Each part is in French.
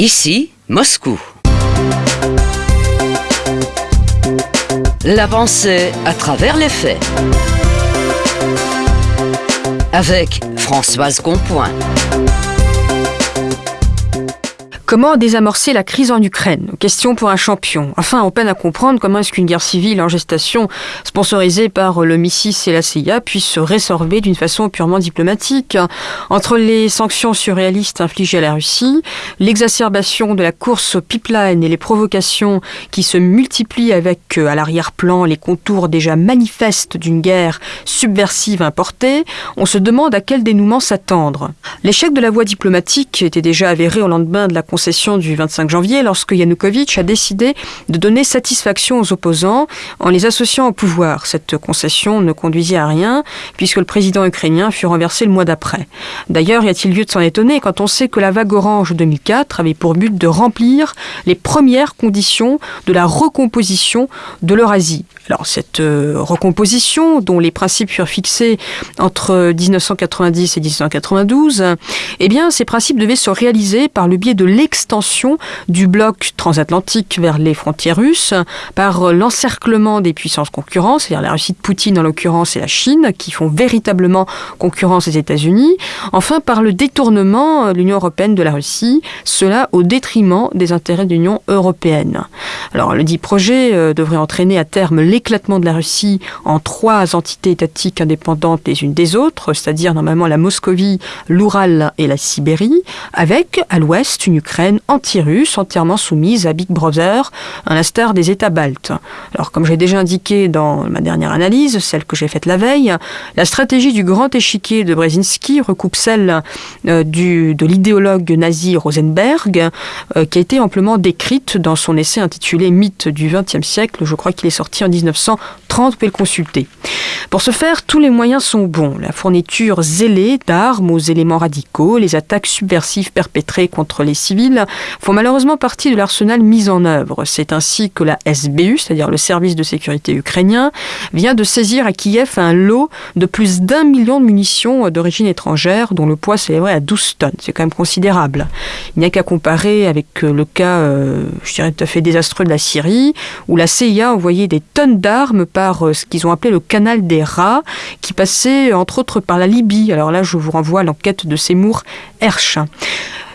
Ici, Moscou. La pensée à travers les faits. Avec Françoise Compoint. Comment désamorcer la crise en Ukraine? Question pour un champion. Enfin, on peine à comprendre comment est-ce qu'une guerre civile en gestation, sponsorisée par le MISIS et la CIA, puisse se résorber d'une façon purement diplomatique. Entre les sanctions surréalistes infligées à la Russie, l'exacerbation de la course au pipeline et les provocations qui se multiplient avec, euh, à l'arrière-plan, les contours déjà manifestes d'une guerre subversive importée, on se demande à quel dénouement s'attendre. L'échec de la voie diplomatique était déjà avéré au lendemain de la session du 25 janvier lorsque Yanukovych a décidé de donner satisfaction aux opposants en les associant au pouvoir. Cette concession ne conduisit à rien puisque le président ukrainien fut renversé le mois d'après. D'ailleurs, y a-t-il lieu de s'en étonner quand on sait que la vague orange 2004 avait pour but de remplir les premières conditions de la recomposition de l'Eurasie? Alors cette euh, recomposition, dont les principes furent fixés entre 1990 et 1992, eh bien ces principes devaient se réaliser par le biais de l'extension du bloc transatlantique vers les frontières russes, par l'encerclement des puissances concurrentes, c'est-à-dire la Russie de Poutine en l'occurrence et la Chine, qui font véritablement concurrence aux États-Unis, enfin par le détournement de l'Union européenne de la Russie, cela au détriment des intérêts de l'Union européenne. Alors le dit projet euh, devrait entraîner à terme l'éclatement de la Russie en trois entités étatiques indépendantes les unes des autres, c'est-à-dire normalement la Moscovie, l'Oural et la Sibérie, avec à l'ouest une Ukraine anti-russe entièrement soumise à Big Brother, à l'instar des États baltes. Alors comme j'ai déjà indiqué dans ma dernière analyse, celle que j'ai faite la veille, la stratégie du grand échiquier de Brzezinski recoupe celle euh, du, de l'idéologue nazi Rosenberg, euh, qui a été amplement décrite dans son essai intitulé Mythe du XXe siècle, je crois qu'il est sorti en 1930, vous pouvez le consulter. Pour ce faire, tous les moyens sont bons. La fourniture zélée d'armes aux éléments radicaux, les attaques subversives perpétrées contre les civils font malheureusement partie de l'arsenal mis en œuvre. C'est ainsi que la SBU, c'est-à-dire le service de sécurité ukrainien, vient de saisir à Kiev un lot de plus d'un million de munitions d'origine étrangère, dont le poids s'élèverait à 12 tonnes. C'est quand même considérable. Il n'y a qu'à comparer avec le cas, euh, je dirais, tout à fait désastreux de la Syrie, où la CIA a envoyé des tonnes d'armes par euh, ce qu'ils ont appelé le canal des rats, qui passait entre autres par la Libye. Alors là, je vous renvoie à l'enquête de Seymour Hersh.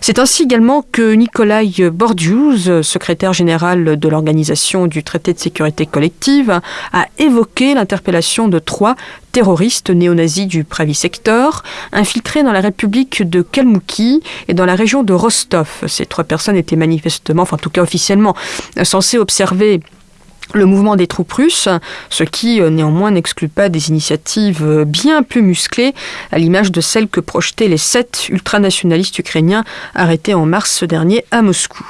C'est ainsi également que Nikolai Bordius, secrétaire général de l'Organisation du traité de sécurité collective, a évoqué l'interpellation de trois terroristes néo-nazis du Pravi Sector, infiltrés dans la République de Kalmouki et dans la région de Rostov. Ces trois personnes étaient manifestement, enfin en tout cas officiellement, censées observer le mouvement des troupes russes, ce qui euh, néanmoins n'exclut pas des initiatives euh, bien plus musclées, à l'image de celles que projetaient les sept ultranationalistes ukrainiens arrêtés en mars dernier à Moscou.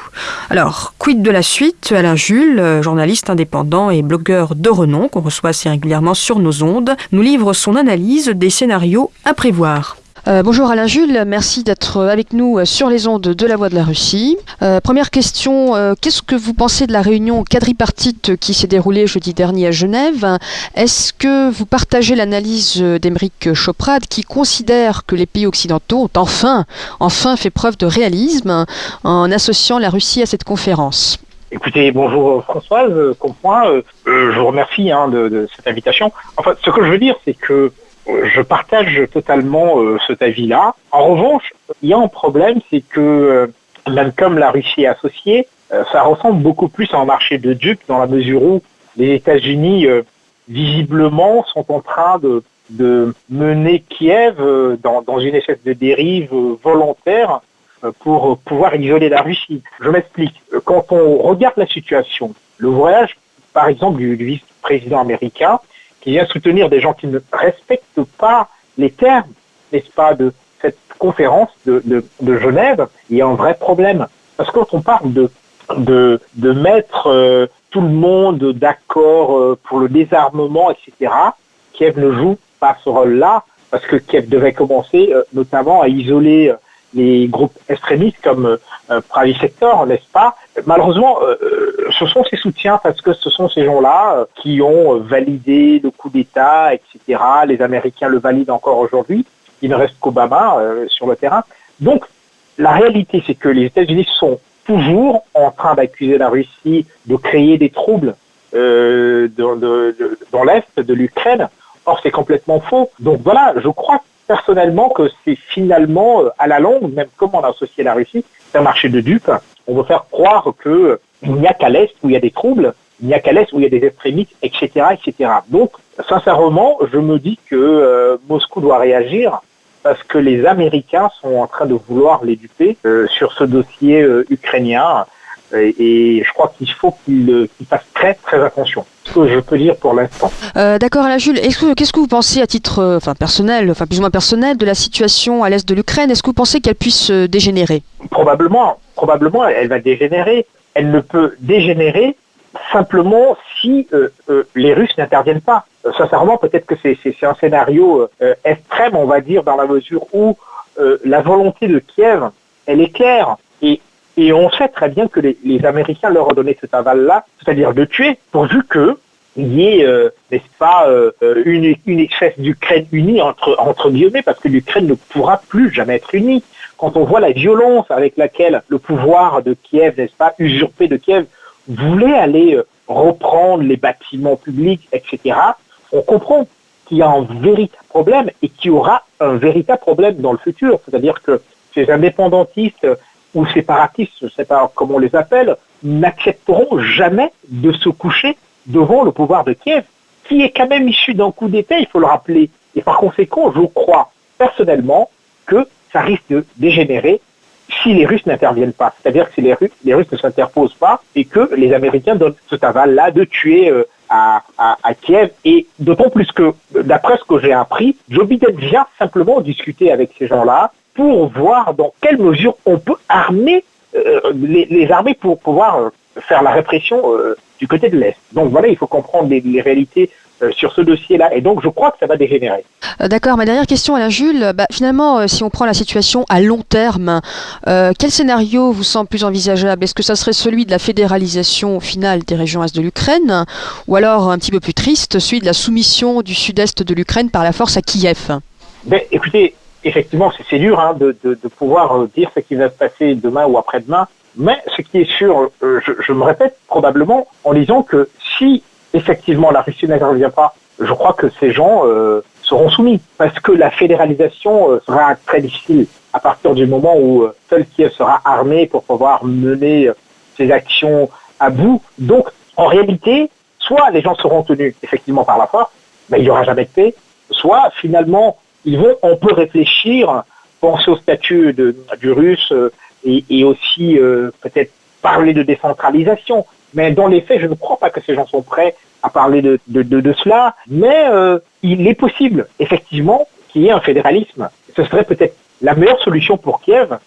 Alors, quid de la suite? Alain Jules, euh, journaliste indépendant et blogueur de renom qu'on reçoit assez régulièrement sur nos ondes, nous livre son analyse des scénarios à prévoir. Euh, bonjour Alain Jules, merci d'être avec nous euh, sur les ondes de la Voix de la Russie. Euh, première question, qu'est-ce que vous pensez de la réunion quadripartite qui s'est déroulée jeudi dernier à Genève? Est-ce que vous partagez l'analyse d'Emeric Choprade qui considère que les pays occidentaux ont enfin, enfin fait preuve de réalisme en associant la Russie à cette conférence? Écoutez, bonjour Françoise, je vous remercie hein, de, de, cette invitation. Enfin, ce que je veux dire, c'est que je partage totalement euh, cet avis-là. En revanche, il y a un problème, c'est que euh, même comme la Russie est associée, euh, ça ressemble beaucoup plus à un marché de dupes dans la mesure où les États-Unis visiblement sont en train de, mener Kiev dans, dans, une espèce de dérive volontaire pour pouvoir isoler la Russie. Je m'explique. Quand on regarde la situation, le voyage, par exemple, du vice-président américain, qui vient soutenir des gens qui ne respectent pas les termes, n'est-ce pas, de cette conférence de, Genève, il y a un vrai problème. Parce que quand on parle de, de, de mettre euh, tout le monde d'accord euh, pour le désarmement, etc., Kiev ne joue pas ce rôle-là, parce que Kiev devait commencer euh, notamment à isoler les groupes extrémistes comme euh, Pravi Sector, n'est-ce pas? Malheureusement, euh, euh, ce sont ces soutiens parce que ce sont ces gens-là qui ont validé le coup d'État, etc. Les Américains le valident encore aujourd'hui. Il ne reste qu'Obama sur le terrain. Donc, la réalité, c'est que les États-Unis sont toujours en train d'accuser la Russie de créer des troubles dans, dans l'est de l'Ukraine. Or, c'est complètement faux. Donc voilà, je crois personnellement que c'est finalement, euh, à la longue, même comme on a associé la Russie, c'est un marché de dupes. On veut faire croire que il n'y a qu'à l'est où il y a des troubles, il n'y a qu'à l'est où il y a des extrémistes, etc., etc. Donc, sincèrement, je me dis que euh, Moscou doit réagir parce que les Américains sont en train de vouloir les duper euh, sur ce dossier euh, ukrainien. Et, je crois qu'il faut qu'ils fassent très très attention. Ce que je peux dire pour l'instant. D'accord, Alain Jules. Qu'est-ce que vous pensez à titre enfin, personnel, enfin plus ou moins personnel, de la situation à l'est de l'Ukraine? Est-ce que vous pensez qu'elle puisse dégénérer? Probablement, probablement, elle va dégénérer. Elle ne peut dégénérer simplement si euh, euh, les Russes n'interviennent pas. Euh, sincèrement, peut-être que c'est un scénario extrême, on va dire, dans la mesure où la volonté de Kiev, elle est claire. Et, et on sait très bien que les, Américains leur ont donné cet aval-là, c'est-à-dire de tuer, pourvu que il y ait, n'est-ce pas, une, une espèce d'Ukraine unie entre, entre guillemets, parce que l'Ukraine ne pourra plus jamais être unie. Quand on voit la violence avec laquelle le pouvoir de Kiev, n'est-ce pas, usurpé de Kiev, voulait aller euh, reprendre les bâtiments publics, etc., on comprend qu'il y a un véritable problème et qu'il y aura un véritable problème dans le futur. C'est-à-dire que ces indépendantistes ou séparatistes, je ne sais pas comment on les appelle, n'accepteront jamais de se coucher devant le pouvoir de Kiev, qui est quand même issu d'un coup d'État, il faut le rappeler. Et par conséquent, je crois personnellement que ça risque de dégénérer si les Russes n'interviennent pas. C'est-à-dire que si les Russes, ne s'interposent pas et que les Américains donnent ce aval-là de tuer euh, à, Kiev. Et d'autant plus que, d'après ce que j'ai appris, Joe Biden vient simplement discuter avec ces gens-là pour voir dans quelle mesure on peut armer euh, les, les, armées pour pouvoir euh, faire la répression du côté de l'Est. Donc voilà, il faut comprendre les, les réalités euh, sur ce dossier-là. Et donc, je crois que ça va dégénérer. Euh, d'accord. Ma dernière question, Alain Jules. Bah, finalement, euh, si on prend la situation à long terme, quel scénario vous semble plus envisageable? Est-ce que ça serait celui de la fédéralisation finale des régions est de l'Ukraine ou alors, un petit peu plus triste, celui de la soumission du sud-est de l'Ukraine par la force à Kiev? Ben, Écoutez, effectivement, c'est dur hein, de, pouvoir dire ce qui va se passer demain ou après-demain. Mais ce qui est sûr, je, je me répète probablement en disant que si effectivement la Russie n'intervient pas, je crois que ces gens euh, seront soumis parce que la fédéralisation euh, sera très difficile à partir du moment où euh, seul Kiev sera armé pour pouvoir mener ses actions à bout. Donc, en réalité, soit les gens seront tenus effectivement par la force, mais il n'y aura jamais de paix, soit finalement, on peut réfléchir, penser au statut du russe et, et aussi peut-être parler de décentralisation. Mais dans les faits, je ne crois pas que ces gens sont prêts à parler de, cela. Mais euh, il est possible, effectivement, qu'il y ait un fédéralisme. Ce serait peut-être la meilleure solution pour Kiev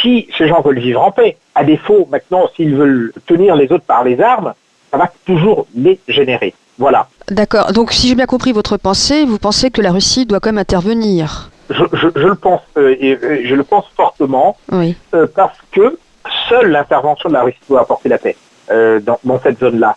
si ces gens veulent vivre en paix. À défaut, maintenant, s'ils veulent tenir les autres par les armes, ça va toujours les générer. Voilà. D'accord. Donc, si j'ai bien compris votre pensée, vous pensez que la Russie doit quand même intervenir je, je, je le pense, euh, et je le pense fortement, oui. euh, parce que seule l'intervention de la Russie doit apporter la paix. Euh, dans, dans, cette zone-là.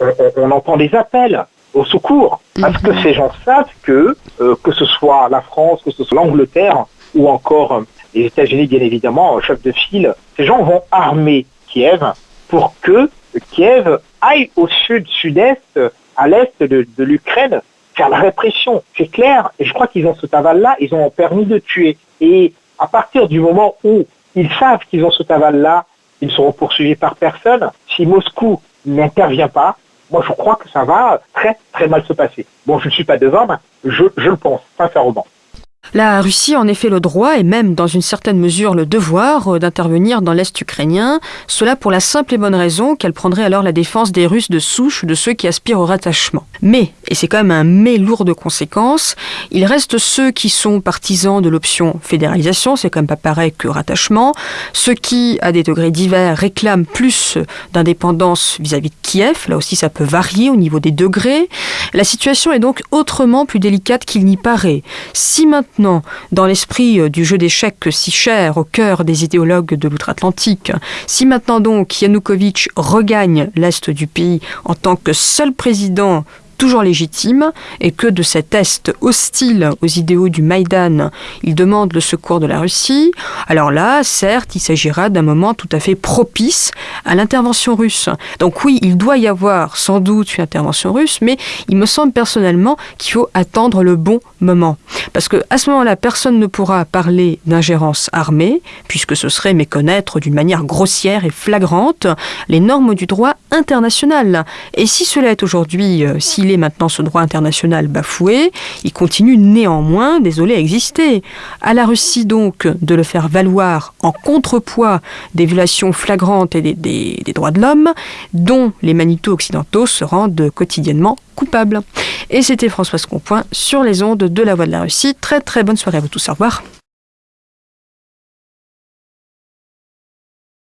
On, on, entend des appels au secours parce que mhm. ces gens savent que que ce soit la France, que ce soit l'Angleterre ou encore les États-Unis, bien évidemment, chef de file, ces gens vont armer Kiev pour que Kiev aille au sud, sud-est, à l'est de, l'Ukraine, faire la répression. C'est clair. Et je crois qu'ils ont ce aval-là, ils ont permis de tuer. Et à partir du moment où ils savent qu'ils ont ce aval-là, ils seront poursuivis par personne. Si Moscou n'intervient pas, moi je crois que ça va très très mal se passer. Bon, je ne suis pas devant, mais je, je le pense sincèrement. La Russie a en effet le droit et même dans une certaine mesure le devoir euh, d'intervenir dans l'Est ukrainien, cela pour la simple et bonne raison qu'elle prendrait alors la défense des Russes de souche, de ceux qui aspirent au rattachement. Mais, et c'est quand même un mais lourd de conséquences, il reste ceux qui sont partisans de l'option fédéralisation, c'est quand même pas pareil que rattachement, ceux qui, à des degrés divers, réclament plus d'indépendance vis-à-vis de Kiev, là aussi ça peut varier au niveau des degrés. La situation est donc autrement plus délicate qu'il n'y paraît. Dans l'esprit euh, du jeu d'échecs si cher au cœur des idéologues de l'outre-Atlantique, si maintenant donc Yanukovych regagne l'Est du pays en tant que seul président toujours légitime et que de cet Est hostile aux idéaux du Maïdan, il demande le secours de la Russie, alors là, certes, il s'agira d'un moment tout à fait propice à l'intervention russe. Donc oui, il doit y avoir sans doute une intervention russe, mais il me semble personnellement qu'il faut attendre le bon moment. Parce que à ce moment-là, personne ne pourra parler d'ingérence armée, puisque ce serait méconnaître d'une manière grossière et flagrante les normes du droit international. Et si cela est aujourd'hui, euh, s'il est maintenant ce droit international bafoué, il continue néanmoins, désolé, à exister. À la Russie donc de le faire valoir en contrepoids des violations flagrantes et des, des droits de l'homme, dont les Manitou occidentaux se rendent quotidiennement coupables. Et c'était Françoise Compoint sur les ondes de la Voix de la Russie. Très très bonne soirée à vous tous. Au revoir.